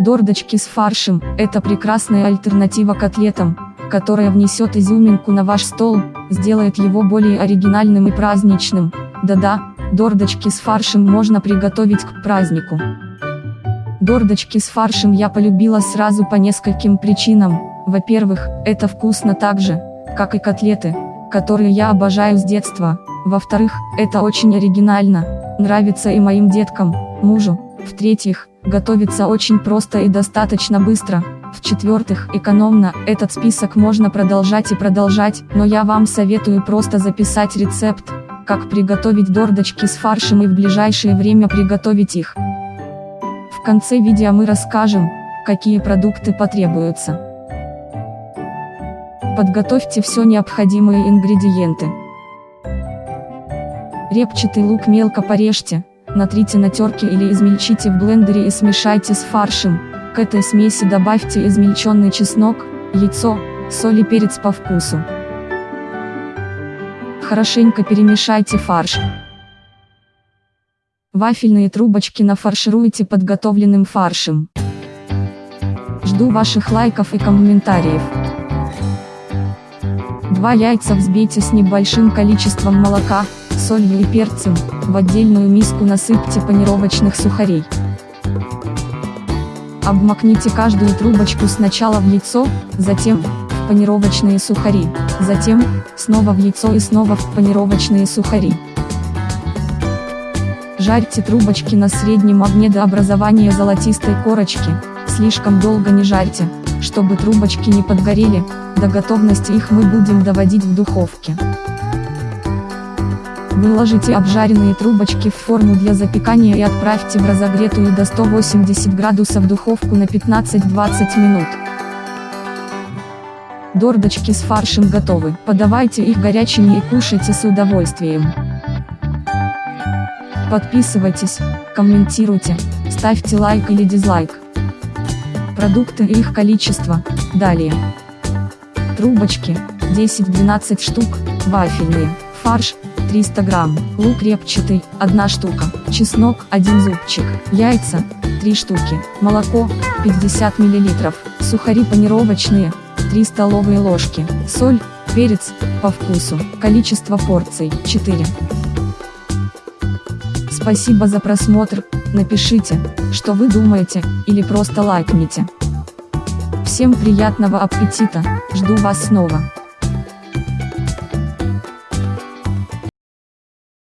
Дордочки с фаршем – это прекрасная альтернатива котлетам, которая внесет изюминку на ваш стол, сделает его более оригинальным и праздничным. Да-да, дордочки с фаршем можно приготовить к празднику. Дордочки с фаршем я полюбила сразу по нескольким причинам. Во-первых, это вкусно так же, как и котлеты, которые я обожаю с детства. Во-вторых, это очень оригинально, нравится и моим деткам, мужу. В-третьих, готовится очень просто и достаточно быстро. В-четвертых, экономно, этот список можно продолжать и продолжать, но я вам советую просто записать рецепт, как приготовить дордочки с фаршем и в ближайшее время приготовить их. В конце видео мы расскажем, какие продукты потребуются. Подготовьте все необходимые ингредиенты. Репчатый лук мелко порежьте, натрите на терке или измельчите в блендере и смешайте с фаршем. К этой смеси добавьте измельченный чеснок, яйцо, соль и перец по вкусу. Хорошенько перемешайте фарш. Вафельные трубочки нафаршируйте подготовленным фаршем. Жду ваших лайков и комментариев. Два яйца взбейте с небольшим количеством молока, солью и перцем, в отдельную миску насыпьте панировочных сухарей. Обмакните каждую трубочку сначала в яйцо, затем, в панировочные сухари, затем, снова в яйцо и снова в панировочные сухари. Жарьте трубочки на среднем огне до образования золотистой корочки, слишком долго не жарьте, чтобы трубочки не подгорели, до готовности их мы будем доводить в духовке. Выложите обжаренные трубочки в форму для запекания и отправьте в разогретую до 180 градусов духовку на 15-20 минут. Дордочки с фаршем готовы. Подавайте их горячими и кушайте с удовольствием. Подписывайтесь, комментируйте, ставьте лайк или дизлайк. Продукты и их количество, далее. Трубочки, 10-12 штук, вафельные, фарш, 300 грамм, лук репчатый, 1 штука, чеснок, 1 зубчик, яйца, 3 штуки, молоко, 50 мл, сухари панировочные, 3 столовые ложки, соль, перец, по вкусу, количество порций, 4. Спасибо за просмотр, напишите, что вы думаете, или просто лайкните. Всем приятного аппетита, жду вас снова.